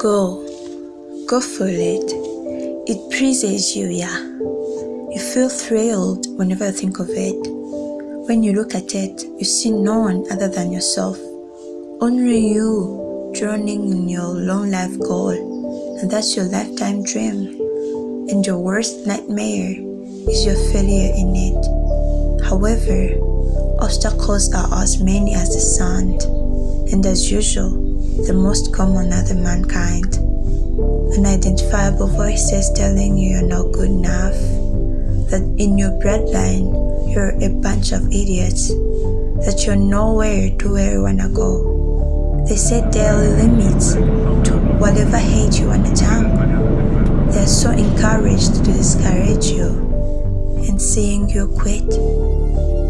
Go. Go for it. It pleases you, yeah. You feel thrilled whenever you think of it. When you look at it, you see no one other than yourself. Only you drowning in your long life goal, and that's your lifetime dream. And your worst nightmare is your failure in it. However, obstacles are as many as the sand, and as usual, the most common are the mankind. Unidentifiable voices telling you you're not good enough, that in your bloodline you're a bunch of idiots, that you're nowhere to where you wanna go. They set daily limits to whatever hate you wanna jump. They are so encouraged to discourage you and seeing you quit.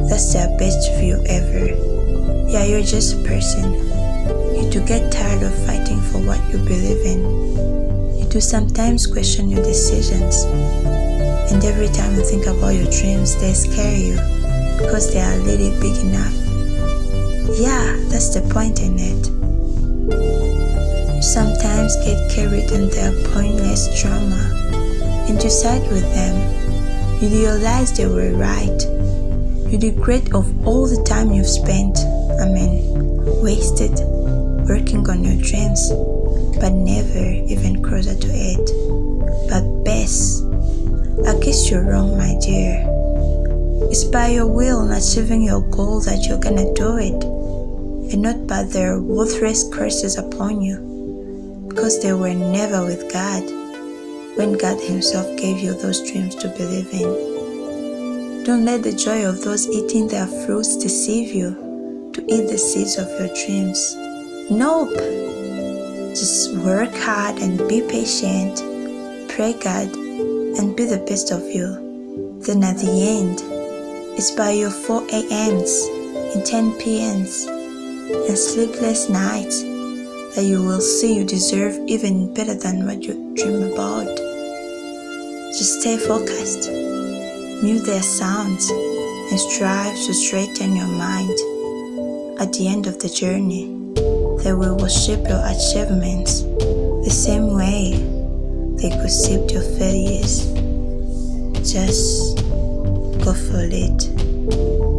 That's their best view ever. Yeah, you're just a person. You get tired of fighting for what you believe in. You do sometimes question your decisions. And every time you think about your dreams, they scare you because they are really big enough. Yeah, that's the point in it. You sometimes get carried in their pointless drama and you side with them. You realize they were right. You regret of all the time you've spent, I mean, wasted working on your dreams, but never even closer to it. But Bess, I guess you're wrong, my dear. It's by your will and achieving your goal that you're gonna do it, and not by their worthless curses upon you, because they were never with God when God Himself gave you those dreams to believe in. Don't let the joy of those eating their fruits deceive you to eat the seeds of your dreams. Nope. Just work hard and be patient. Pray God and be the best of you. Then at the end, it's by your 4 a.m.s and 10 p.m.s and sleepless nights that you will see you deserve even better than what you dream about. Just stay focused, mute their sounds, and strive to straighten your mind. At the end of the journey, they will worship your achievements the same way they worship your failures. Just go for it.